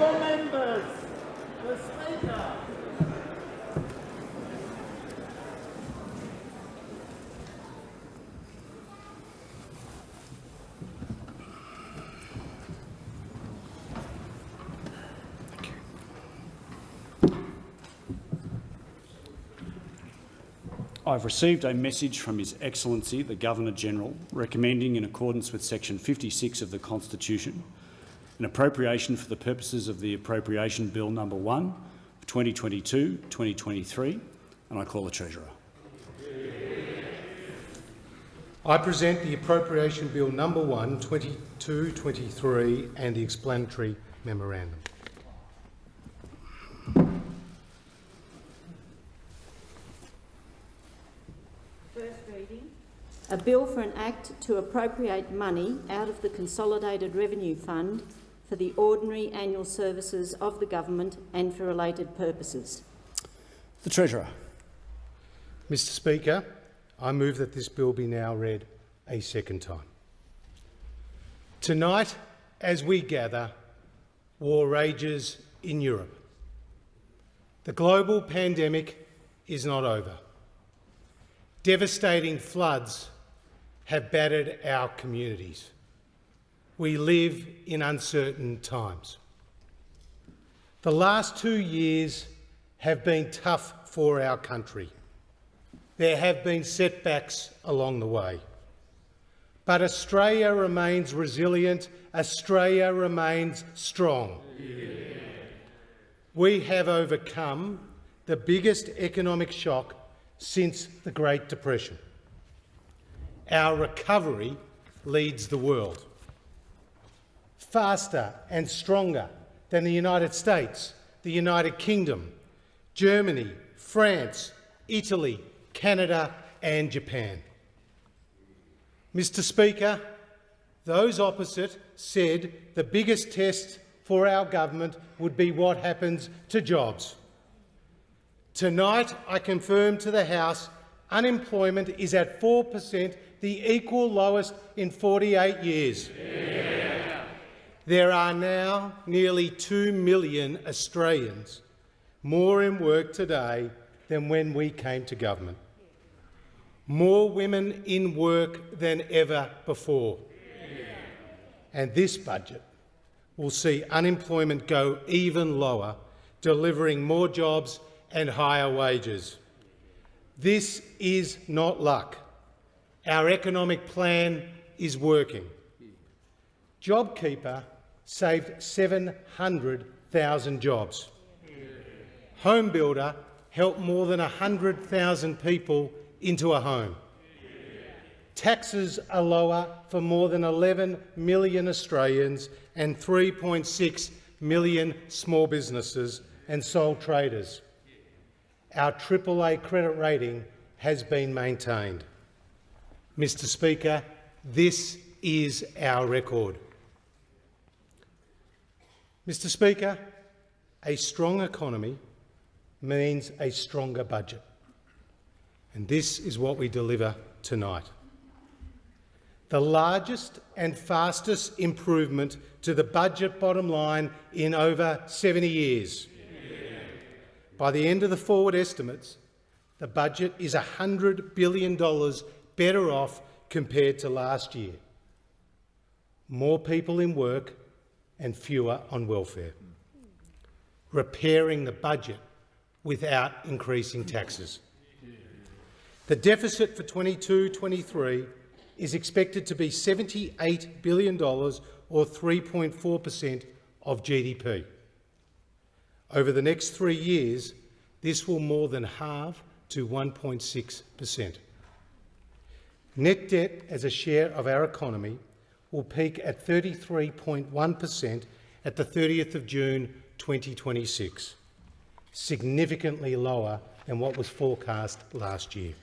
Honourable members, the Speaker. I've received a message from His Excellency the Governor-General recommending, in accordance with section 56 of the Constitution, an appropriation for the purposes of the Appropriation Bill No. 1 for 2022-2023, and I call the Treasurer. I present the Appropriation Bill No. 1, 2223 and the explanatory memorandum. First reading. A bill for an act to appropriate money out of the Consolidated Revenue Fund for the ordinary annual services of the government and for related purposes. The Treasurer. Mr Speaker, I move that this bill be now read a second time. Tonight, as we gather, war rages in Europe. The global pandemic is not over. Devastating floods have battered our communities. We live in uncertain times. The last two years have been tough for our country. There have been setbacks along the way. But Australia remains resilient, Australia remains strong. We have overcome the biggest economic shock since the Great Depression. Our recovery leads the world. Faster and stronger than the United States, the United Kingdom, Germany, France, Italy, Canada and Japan. Mr Speaker, those opposite said the biggest test for our government would be what happens to jobs. Tonight, I confirm to the House unemployment is at 4 per cent, the equal lowest in 48 years. Yeah. There are now nearly 2 million Australians more in work today than when we came to government. More women in work than ever before. And this budget will see unemployment go even lower, delivering more jobs and higher wages. This is not luck. Our economic plan is working. JobKeeper saved 700,000 jobs. HomeBuilder helped more than 100,000 people into a home. Taxes are lower for more than 11 million Australians and 3.6 million small businesses and sole traders our AAA credit rating has been maintained. Mr Speaker, this is our record. Mr Speaker, a strong economy means a stronger budget, and this is what we deliver tonight. The largest and fastest improvement to the budget bottom line in over 70 years. By the end of the forward estimates, the budget is $100 billion better off compared to last year. More people in work and fewer on welfare. Repairing the budget without increasing taxes. The deficit for 22-23 is expected to be $78 billion or 3.4 per cent of GDP. Over the next three years, this will more than halve to 1.6 per cent. Net debt as a share of our economy will peak at 33.1 per cent at the 30th of June 2026, significantly lower than what was forecast last year.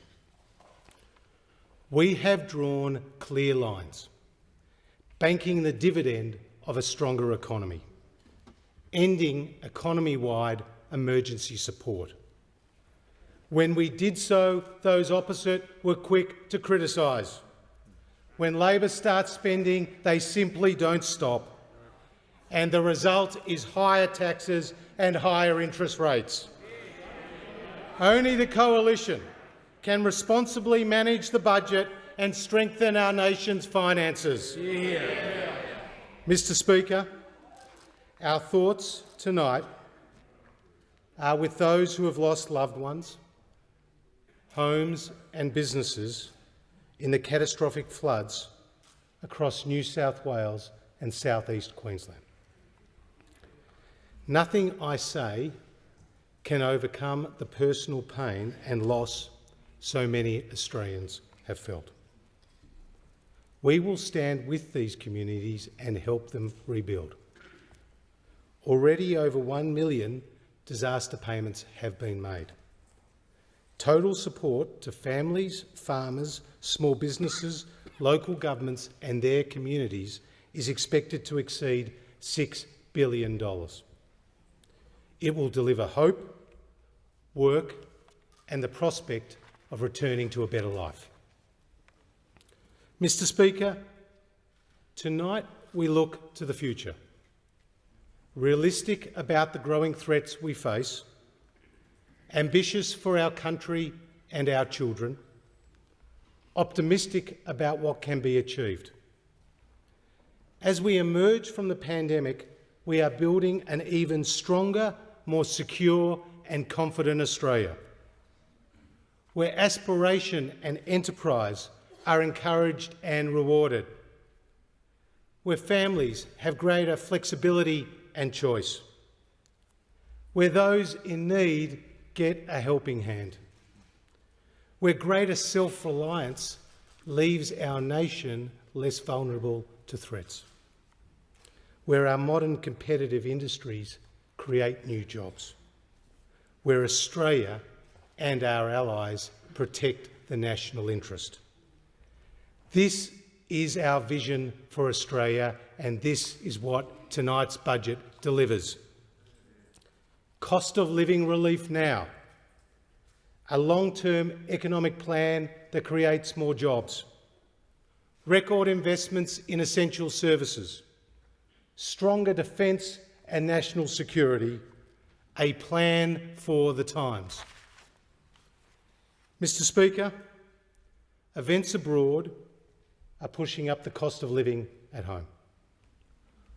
We have drawn clear lines, banking the dividend of a stronger economy ending economy-wide emergency support. When we did so, those opposite were quick to criticise. When Labor starts spending, they simply don't stop. and the result is higher taxes and higher interest rates. Only the coalition can responsibly manage the budget and strengthen our nation's finances. Mr Speaker, our thoughts tonight are with those who have lost loved ones, homes and businesses in the catastrophic floods across New South Wales and southeast Queensland. Nothing I say can overcome the personal pain and loss so many Australians have felt. We will stand with these communities and help them rebuild. Already over 1 million disaster payments have been made. Total support to families, farmers, small businesses, local governments and their communities is expected to exceed $6 billion. It will deliver hope, work and the prospect of returning to a better life. Mr Speaker, tonight we look to the future, realistic about the growing threats we face, ambitious for our country and our children, optimistic about what can be achieved. As we emerge from the pandemic, we are building an even stronger, more secure and confident Australia, where aspiration and enterprise are encouraged and rewarded, where families have greater flexibility and choice, where those in need get a helping hand, where greater self-reliance leaves our nation less vulnerable to threats, where our modern competitive industries create new jobs, where Australia and our allies protect the national interest. This is our vision for Australia and this is what tonight's budget delivers. Cost of living relief now, a long-term economic plan that creates more jobs, record investments in essential services, stronger defence and national security, a plan for the times. Mr Speaker, events abroad are pushing up the cost of living at home.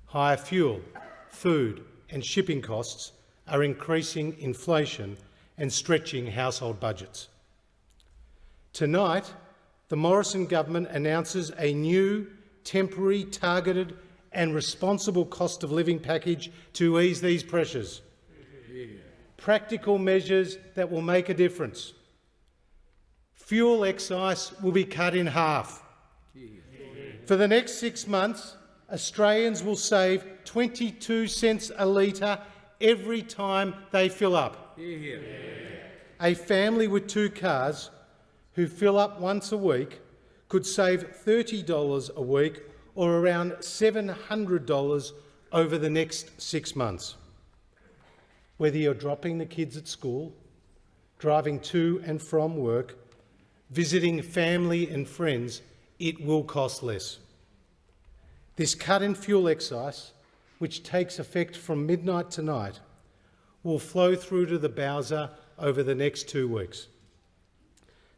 Higher fuel, food and shipping costs are increasing inflation and stretching household budgets. Tonight, the Morrison government announces a new, temporary, targeted and responsible cost of living package to ease these pressures. Practical measures that will make a difference. Fuel excise will be cut in half. For the next six months, Australians will save 22 cents a litre every time they fill up. A family with two cars who fill up once a week could save $30 a week or around $700 over the next six months. Whether you're dropping the kids at school, driving to and from work, visiting family and friends, it will cost less. This cut in fuel excise, which takes effect from midnight tonight, will flow through to the Bowser over the next two weeks.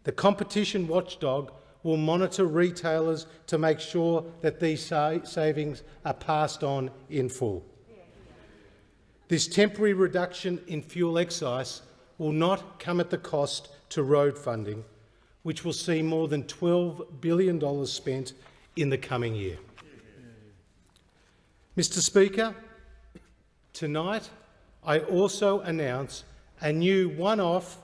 The competition watchdog will monitor retailers to make sure that these sa savings are passed on in full. This temporary reduction in fuel excise will not come at the cost to road funding, which will see more than $12 billion spent in the coming year. Mr Speaker, tonight I also announce a new one-off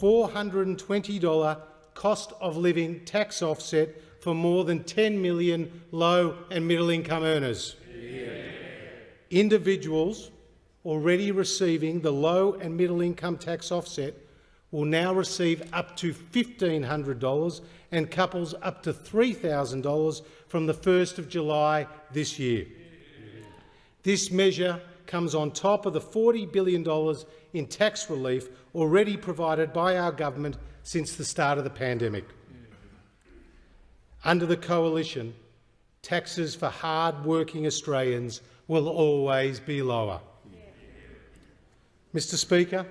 $420 cost of living tax offset for more than 10 million low and middle income earners. Individuals already receiving the low and middle income tax offset will now receive up to $1,500 and couples up to $3,000 from the 1st of July this year. This measure comes on top of the $40 billion in tax relief already provided by our government since the start of the pandemic. Under the coalition, taxes for hard-working Australians will always be lower. Mr Speaker,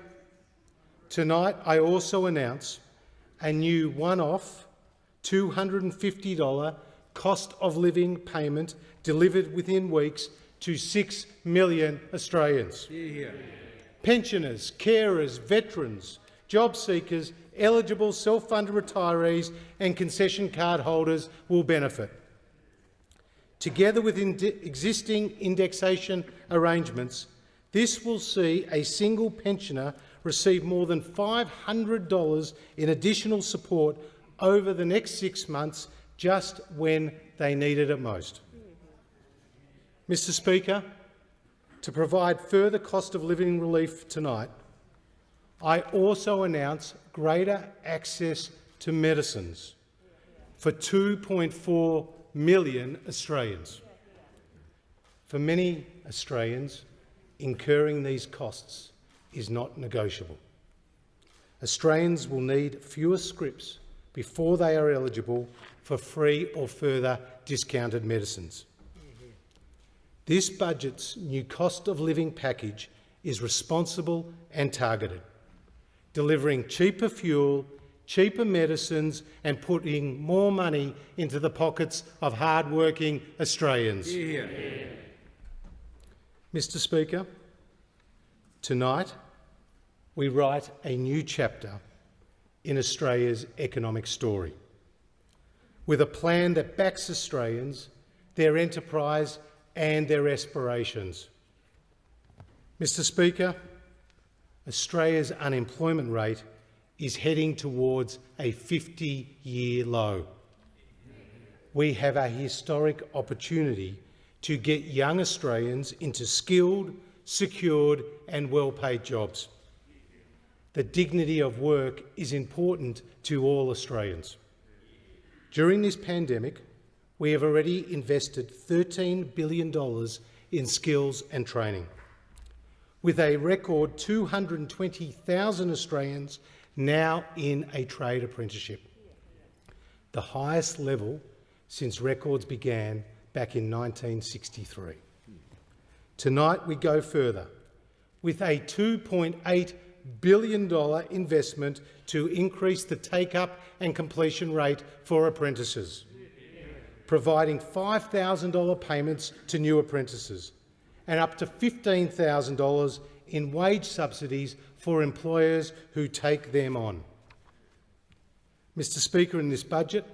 tonight I also announce a new one-off $250 cost of living payment delivered within weeks to 6 million Australians. Pensioners, carers, veterans, job seekers, eligible self-funded retirees and concession card holders will benefit. Together with existing indexation arrangements, this will see a single pensioner receive more than $500 in additional support over the next six months just when they need it most. Mr Speaker, to provide further cost of living relief tonight, I also announce greater access to medicines for 2.4 million Australians. For many Australians, incurring these costs is not negotiable. Australians will need fewer scripts before they are eligible for free or further discounted medicines. This budget's new cost of living package is responsible and targeted, delivering cheaper fuel, cheaper medicines and putting more money into the pockets of hard-working Australians. Mr Speaker, tonight we write a new chapter in Australia's economic story, with a plan that backs Australians, their enterprise and their aspirations. Mr Speaker, Australia's unemployment rate is heading towards a 50-year low. We have a historic opportunity to get young Australians into skilled, secured and well-paid jobs. The dignity of work is important to all Australians. During this pandemic, we have already invested $13 billion in skills and training, with a record 220,000 Australians now in a trade apprenticeship, the highest level since records began back in 1963. Tonight we go further. With a $2.8 billion investment to increase the take-up and completion rate for apprentices providing $5,000 payments to new apprentices and up to $15,000 in wage subsidies for employers who take them on. Mr Speaker, in this budget,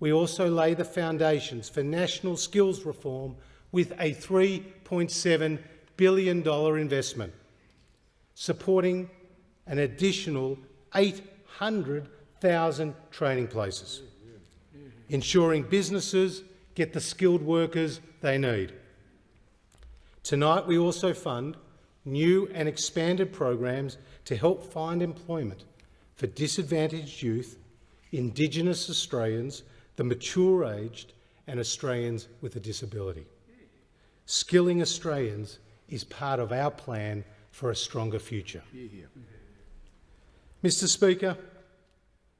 we also lay the foundations for national skills reform with a $3.7 billion investment, supporting an additional 800,000 training places ensuring businesses get the skilled workers they need. Tonight we also fund new and expanded programs to help find employment for disadvantaged youth, Indigenous Australians, the mature-aged and Australians with a disability. Skilling Australians is part of our plan for a stronger future. Mr Speaker,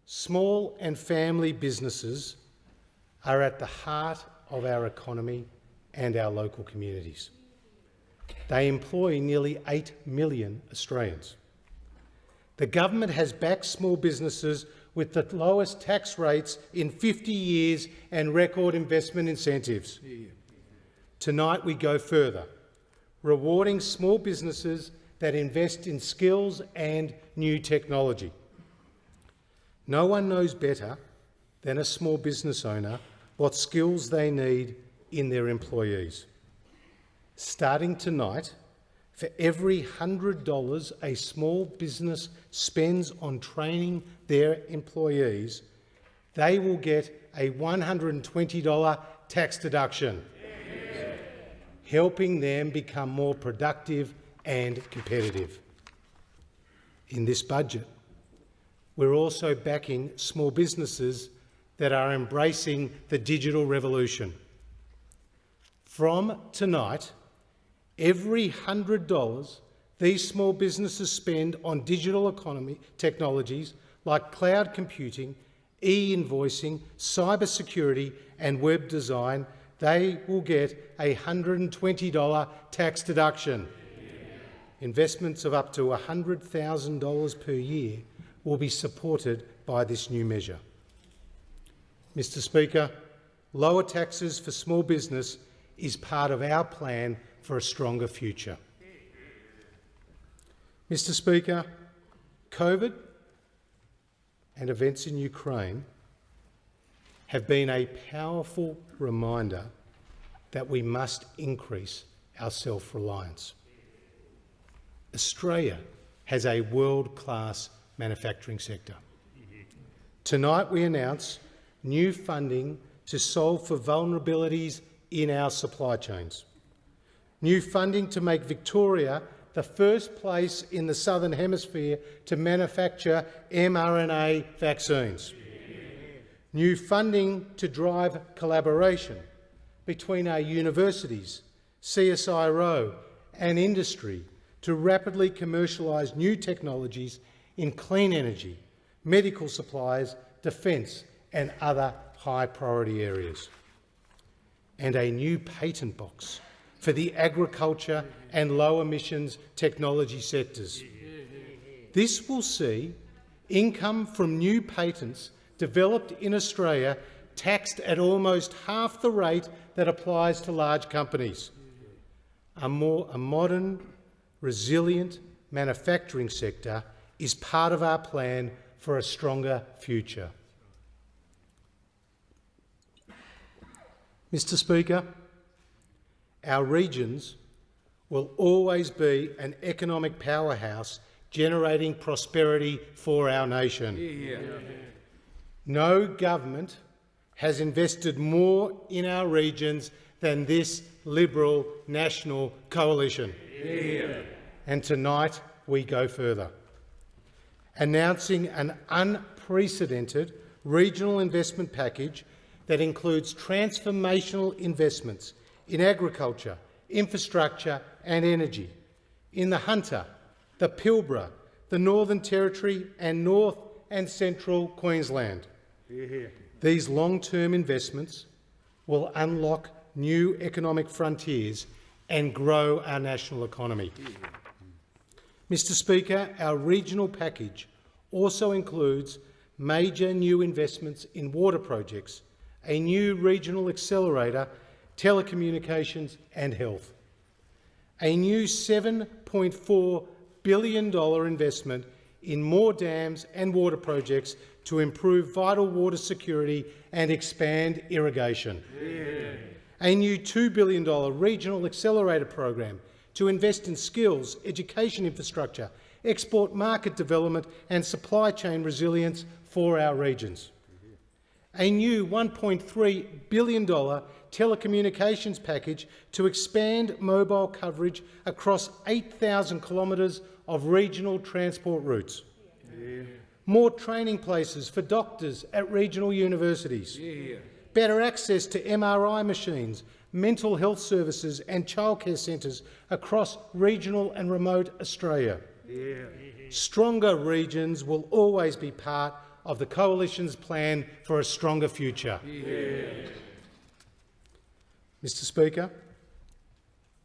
small and family businesses are at the heart of our economy and our local communities. They employ nearly 8 million Australians. The government has backed small businesses with the lowest tax rates in 50 years and record investment incentives. Tonight we go further, rewarding small businesses that invest in skills and new technology. No one knows better than a small business owner what skills they need in their employees. Starting tonight, for every $100 a small business spends on training their employees, they will get a $120 tax deduction, helping them become more productive and competitive. In this budget, we're also backing small businesses that are embracing the digital revolution. From tonight, every $100 these small businesses spend on digital economy technologies like cloud computing, e-invoicing, cybersecurity and web design, they will get a $120 tax deduction. Investments of up to $100,000 per year will be supported by this new measure. Mr Speaker, lower taxes for small business is part of our plan for a stronger future. Mr Speaker, COVID and events in Ukraine have been a powerful reminder that we must increase our self-reliance. Australia has a world-class manufacturing sector. Tonight we announce new funding to solve for vulnerabilities in our supply chains. New funding to make Victoria the first place in the Southern Hemisphere to manufacture mRNA vaccines. New funding to drive collaboration between our universities, CSIRO and industry to rapidly commercialise new technologies in clean energy, medical supplies, defence and other high priority areas. And a new patent box for the agriculture and low emissions technology sectors. This will see income from new patents developed in Australia taxed at almost half the rate that applies to large companies. A, more, a modern, resilient manufacturing sector is part of our plan for a stronger future. Mr Speaker, our regions will always be an economic powerhouse generating prosperity for our nation. Yeah. No government has invested more in our regions than this Liberal National Coalition. Yeah. And tonight we go further, announcing an unprecedented regional investment package that includes transformational investments in agriculture, infrastructure and energy, in the Hunter, the Pilbara, the Northern Territory and North and Central Queensland. These long-term investments will unlock new economic frontiers and grow our national economy. Mr Speaker, our regional package also includes major new investments in water projects, a new regional accelerator telecommunications and health. A new $7.4 billion investment in more dams and water projects to improve vital water security and expand irrigation. Yeah. A new $2 billion regional accelerator program to invest in skills, education infrastructure, export market development and supply chain resilience for our regions. A new $1.3 billion telecommunications package to expand mobile coverage across 8,000 kilometres of regional transport routes. Yeah. More training places for doctors at regional universities. Yeah. Better access to MRI machines, mental health services and childcare centres across regional and remote Australia. Yeah. Stronger regions will always be part of the Coalition's plan for a stronger future. Mr Speaker,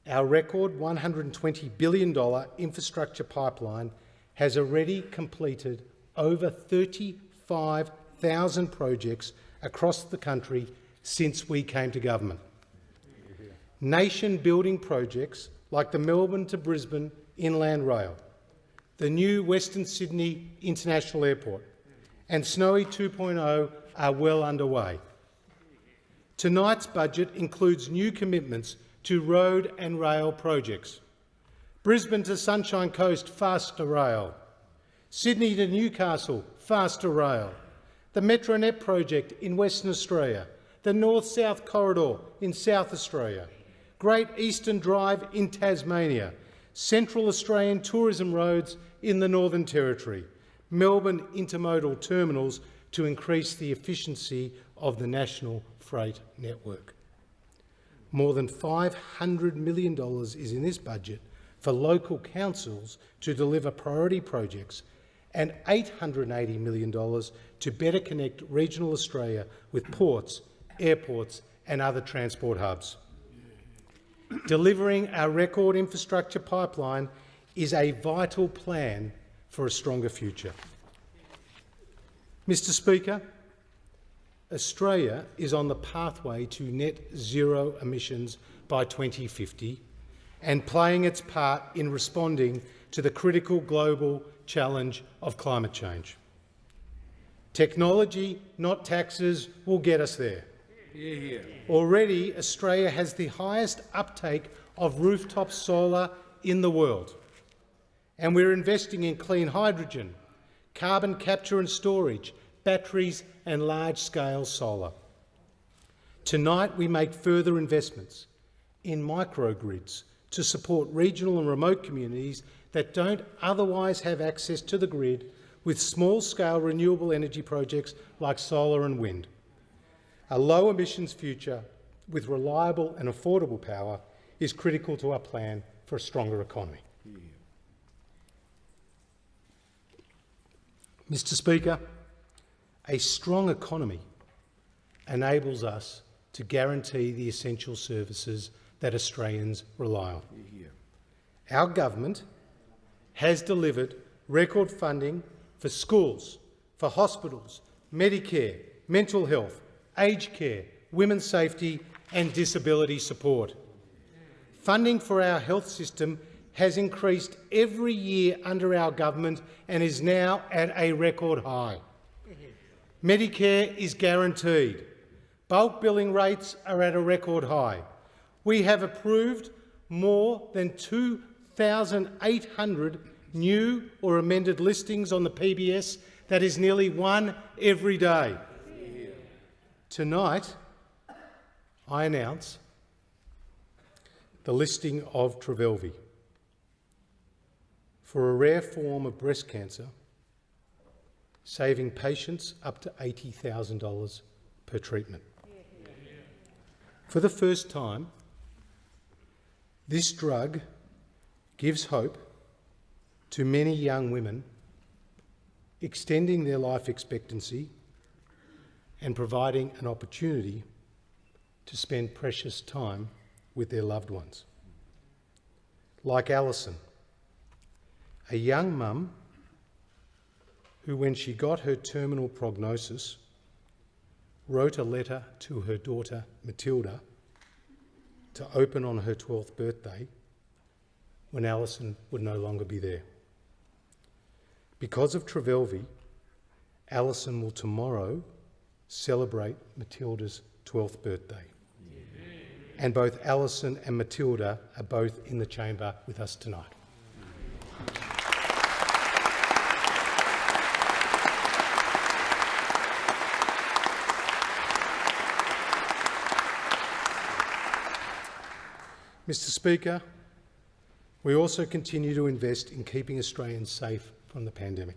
our record $120 billion infrastructure pipeline has already completed over 35,000 projects across the country since we came to government. Nation-building projects like the Melbourne to Brisbane Inland Rail, the new Western Sydney International Airport and Snowy 2.0 are well underway. Tonight's budget includes new commitments to road and rail projects. Brisbane to Sunshine Coast Faster Rail, Sydney to Newcastle Faster Rail, the Metronet project in Western Australia, the North-South Corridor in South Australia, Great Eastern Drive in Tasmania, Central Australian tourism roads in the Northern Territory, Melbourne intermodal terminals to increase the efficiency of the national freight network. More than $500 million is in this budget for local councils to deliver priority projects and $880 million to better connect regional Australia with ports, airports and other transport hubs. Delivering our record infrastructure pipeline is a vital plan for a stronger future. Mr Speaker, Australia is on the pathway to net zero emissions by 2050 and playing its part in responding to the critical global challenge of climate change. Technology, not taxes, will get us there. Already, Australia has the highest uptake of rooftop solar in the world, and we're investing in clean hydrogen, carbon capture and storage, batteries and large-scale solar. Tonight we make further investments in microgrids to support regional and remote communities that don't otherwise have access to the grid with small-scale renewable energy projects like solar and wind. A low-emissions future with reliable and affordable power is critical to our plan for a stronger economy. Mr Speaker, a strong economy enables us to guarantee the essential services that Australians rely on. Our government has delivered record funding for schools, for hospitals, Medicare, mental health, aged care, women's safety and disability support. Funding for our health system has increased every year under our government and is now at a record high. Medicare is guaranteed. Bulk billing rates are at a record high. We have approved more than 2,800 new or amended listings on the PBS. That is nearly one every day. Tonight, I announce the listing of Trodelvy for a rare form of breast cancer, saving patients up to $80,000 per treatment. For the first time, this drug gives hope to many young women, extending their life expectancy and providing an opportunity to spend precious time with their loved ones. Like Alison, a young mum who, when she got her terminal prognosis, wrote a letter to her daughter Matilda to open on her 12th birthday when Alison would no longer be there. Because of Trodelvy, Alison will tomorrow celebrate Matilda's 12th birthday. And both Alison and Matilda are both in the chamber with us tonight. Mr Speaker, we also continue to invest in keeping Australians safe from the pandemic.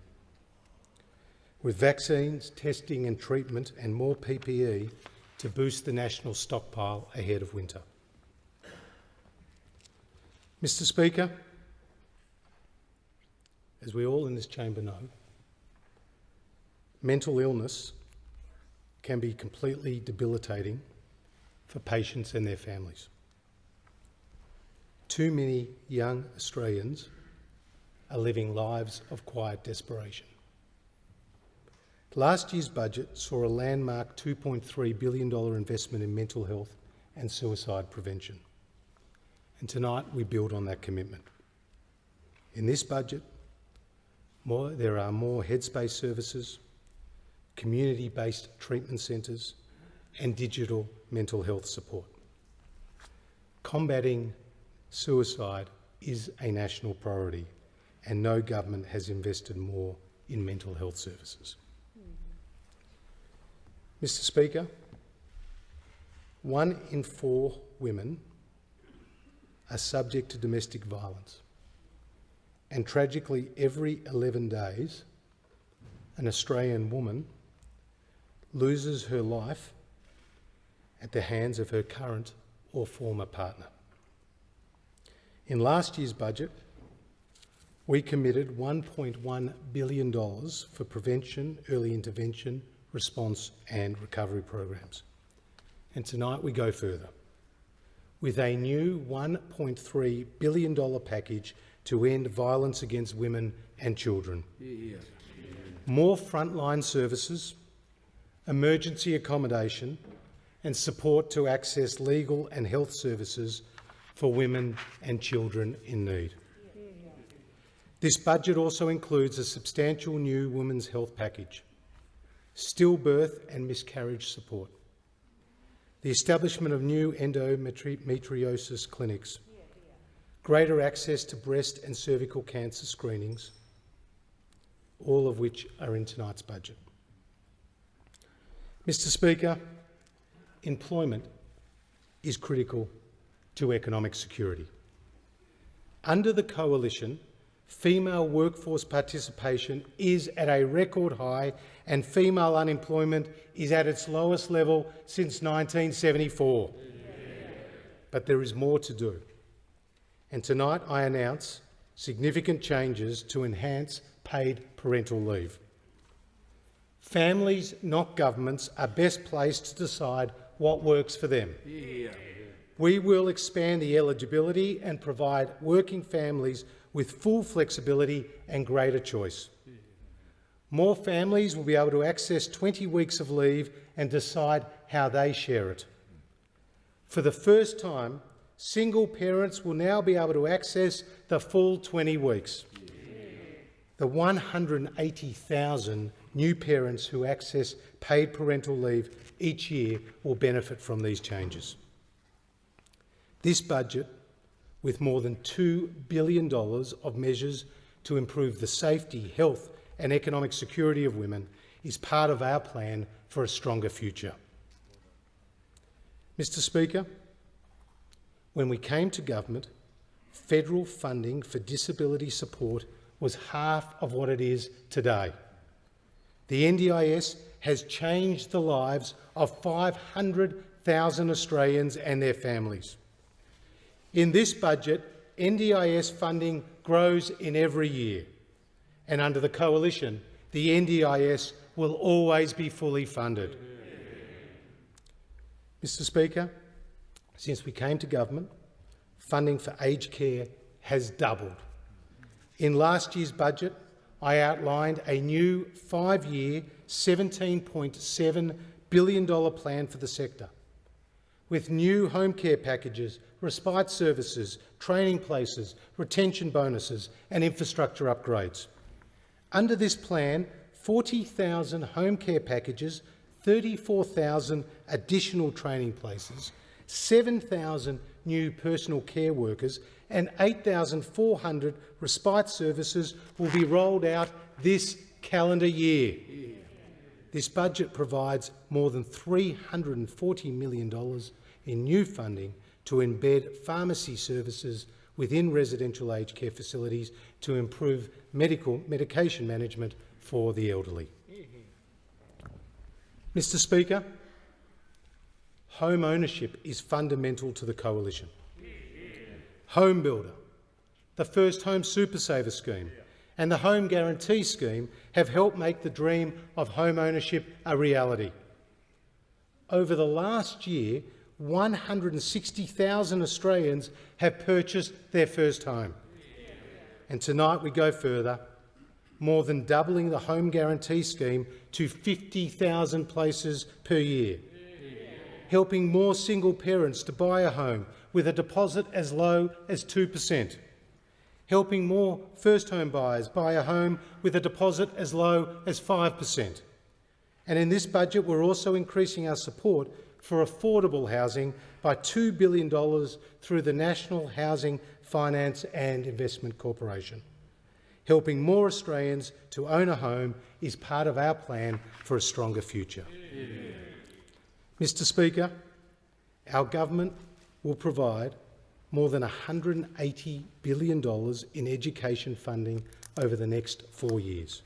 With vaccines, testing and treatment and more PPE to boost the national stockpile ahead of winter. Mr Speaker, as we all in this chamber know, mental illness can be completely debilitating for patients and their families. Too many young Australians are living lives of quiet desperation. Last year's budget saw a landmark $2.3 billion investment in mental health and suicide prevention. And tonight we build on that commitment. In this budget, more, there are more headspace services, community-based treatment centres and digital mental health support. Combating suicide is a national priority and no government has invested more in mental health services. Mr Speaker, one in four women are subject to domestic violence and tragically every 11 days an Australian woman loses her life at the hands of her current or former partner. In last year's budget, we committed $1.1 billion for prevention, early intervention, response and recovery programs. And tonight we go further with a new $1.3 billion package to end violence against women and children. More frontline services, emergency accommodation and support to access legal and health services for women and children in need. This budget also includes a substantial new women's health package, stillbirth and miscarriage support, the establishment of new endometriosis clinics, greater access to breast and cervical cancer screenings, all of which are in tonight's budget. Mr Speaker, employment is critical to economic security. Under the coalition, female workforce participation is at a record high and female unemployment is at its lowest level since 1974. But there is more to do. And tonight I announce significant changes to enhance paid parental leave. Families, not governments, are best placed to decide what works for them. Yeah. We will expand the eligibility and provide working families with full flexibility and greater choice. More families will be able to access 20 weeks of leave and decide how they share it. For the first time, single parents will now be able to access the full 20 weeks. The 180,000 new parents who access paid parental leave each year will benefit from these changes. This budget, with more than $2 billion of measures to improve the safety, health and economic security of women, is part of our plan for a stronger future. Mr Speaker, when we came to government, federal funding for disability support was half of what it is today. The NDIS has changed the lives of 500,000 Australians and their families. In this budget, NDIS funding grows in every year, and under the coalition, the NDIS will always be fully funded. Mr Speaker, since we came to government, funding for aged care has doubled. In last year's budget, I outlined a new five-year $17.7 billion plan for the sector, with new home care packages, respite services, training places, retention bonuses and infrastructure upgrades. Under this plan, 40,000 home care packages, 34,000 additional training places, 7,000 new personal care workers and 8,400 respite services will be rolled out this calendar year. This budget provides more than $340 million in new funding to embed pharmacy services within residential aged care facilities to improve medical medication management for the elderly. Mr Speaker, home ownership is fundamental to the coalition. Home Builder, the First Home Super Saver scheme and the Home Guarantee scheme have helped make the dream of home ownership a reality. Over the last year, 160,000 Australians have purchased their first home. And tonight we go further, more than doubling the Home Guarantee scheme to 50,000 places per year, helping more single parents to buy a home with a deposit as low as 2 per cent, helping more first home buyers buy a home with a deposit as low as 5 per cent. And in this budget, we're also increasing our support for affordable housing by $2 billion through the National Housing Finance and Investment Corporation. Helping more Australians to own a home is part of our plan for a stronger future. Yeah. Mr Speaker, our government will provide more than $180 billion in education funding over the next four years.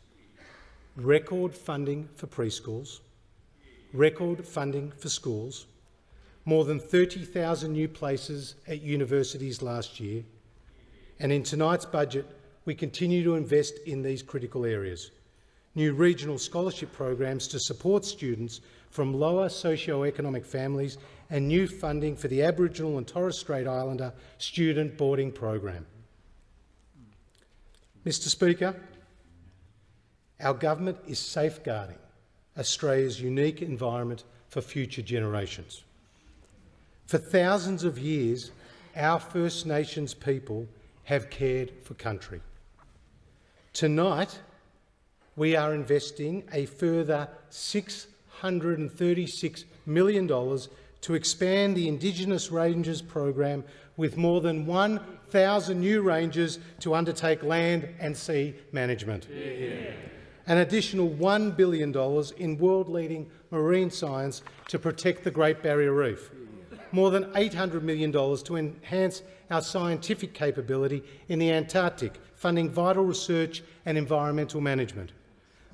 Record funding for preschools, record funding for schools, more than 30,000 new places at universities last year, and in tonight's budget we continue to invest in these critical areas new regional scholarship programs to support students from lower socio-economic families and new funding for the Aboriginal and Torres Strait Islander student boarding program. Mr Speaker, our government is safeguarding Australia's unique environment for future generations. For thousands of years, our First Nations people have cared for country. Tonight, we are investing a further $636 million to expand the Indigenous Rangers program with more than 1,000 new rangers to undertake land and sea management. Yeah. An additional $1 billion in world-leading marine science to protect the Great Barrier Reef. More than $800 million to enhance our scientific capability in the Antarctic, funding vital research and environmental management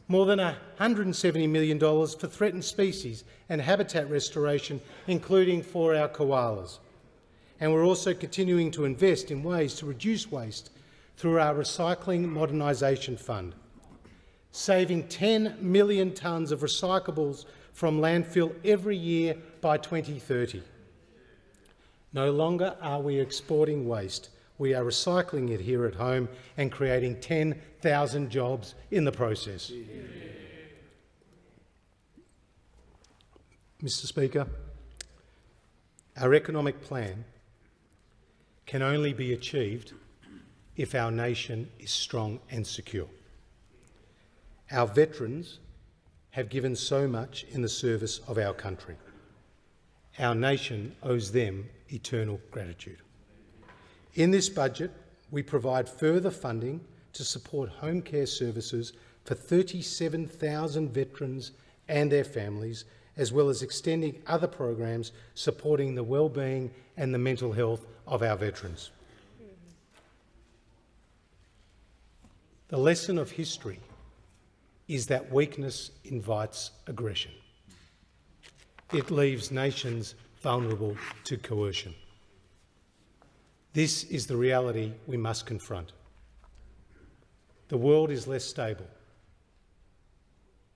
more than $170 million for threatened species and habitat restoration, including for our koalas. And we're also continuing to invest in ways to reduce waste through our Recycling Modernisation Fund, saving 10 million tonnes of recyclables from landfill every year by 2030. No longer are we exporting waste, we are recycling it here at home and creating 10,000 jobs in the process. Mr Speaker, our economic plan can only be achieved if our nation is strong and secure. Our veterans have given so much in the service of our country. Our nation owes them eternal gratitude. In this budget, we provide further funding to support home care services for 37,000 veterans and their families, as well as extending other programs supporting the well-being and the mental health of our veterans. The lesson of history is that weakness invites aggression. It leaves nations vulnerable to coercion. This is the reality we must confront. The world is less stable,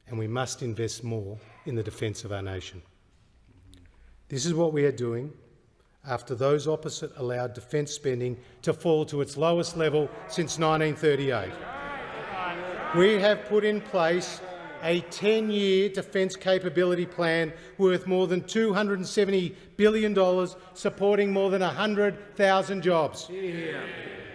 and we must invest more in the defence of our nation. This is what we are doing after those opposite allowed defence spending to fall to its lowest level since 1938. We have put in place a 10-year defence capability plan worth more than $270 billion, supporting more than 100,000 jobs. Yeah.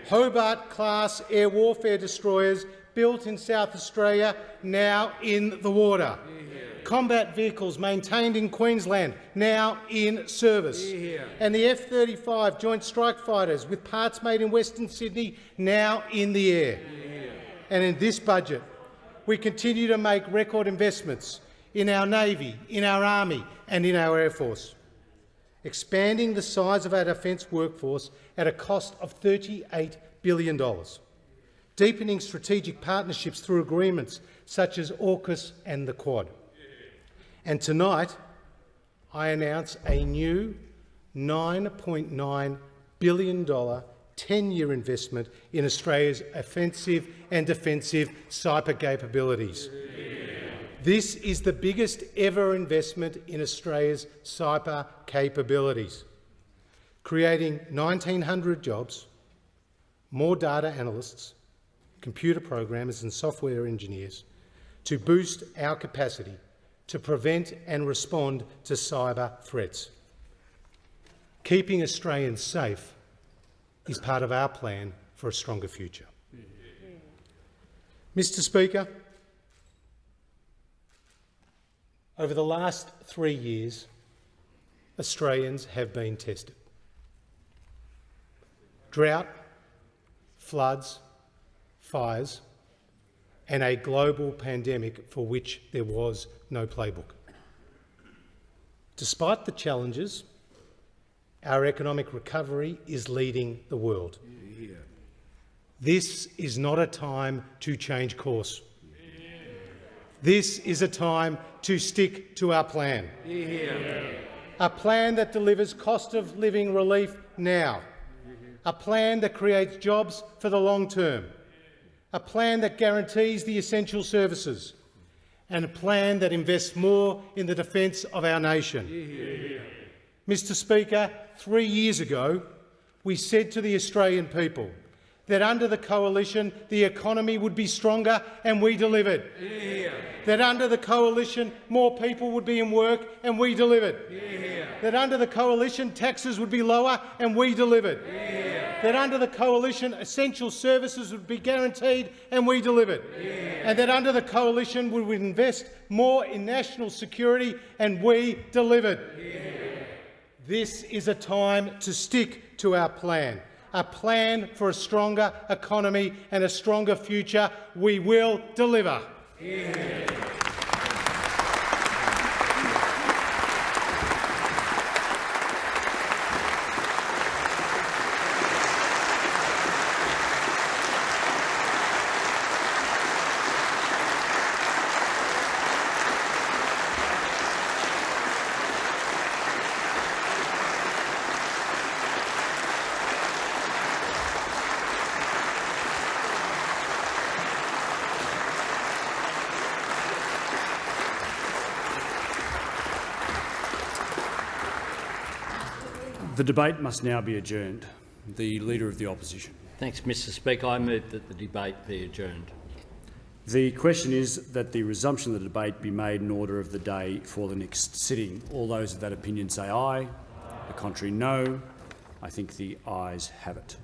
Hobart-class air warfare destroyers built in South Australia, now in the water. Yeah. Combat vehicles maintained in Queensland, now in service. Yeah. And the F-35 Joint Strike Fighters, with parts made in Western Sydney, now in the air. And in this budget, we continue to make record investments in our Navy, in our Army and in our Air Force, expanding the size of our defence workforce at a cost of $38 billion, deepening strategic partnerships through agreements such as AUKUS and the Quad. And tonight, I announce a new $9.9 billion 10-year investment in Australia's offensive and defensive cyber capabilities. This is the biggest ever investment in Australia's cyber capabilities, creating 1,900 jobs, more data analysts, computer programmers and software engineers to boost our capacity to prevent and respond to cyber threats. Keeping Australians safe is part of our plan for a stronger future. Mr Speaker, over the last three years, Australians have been tested. Drought, floods, fires and a global pandemic for which there was no playbook. Despite the challenges, our economic recovery is leading the world. This is not a time to change course. This is a time to stick to our plan. Yeah. A plan that delivers cost of living relief now. A plan that creates jobs for the long term. A plan that guarantees the essential services. and a plan that invests more in the defence of our nation. Mr Speaker, three years ago, we said to the Australian people that under the coalition the economy would be stronger, and we delivered. That under the coalition more people would be in work, and we delivered. That under the coalition taxes would be lower, and we delivered. That under the coalition essential services would be guaranteed, and we delivered. And that under the coalition we would invest more in national security, and we delivered. This is a time to stick to our plan, a plan for a stronger economy and a stronger future. We will deliver. The debate must now be adjourned. The Leader of the Opposition. Thanks, Mr Speaker. I move that the debate be adjourned. The question is that the resumption of the debate be made in order of the day for the next sitting. All those of that opinion say aye. The contrary, no. I think the ayes have it.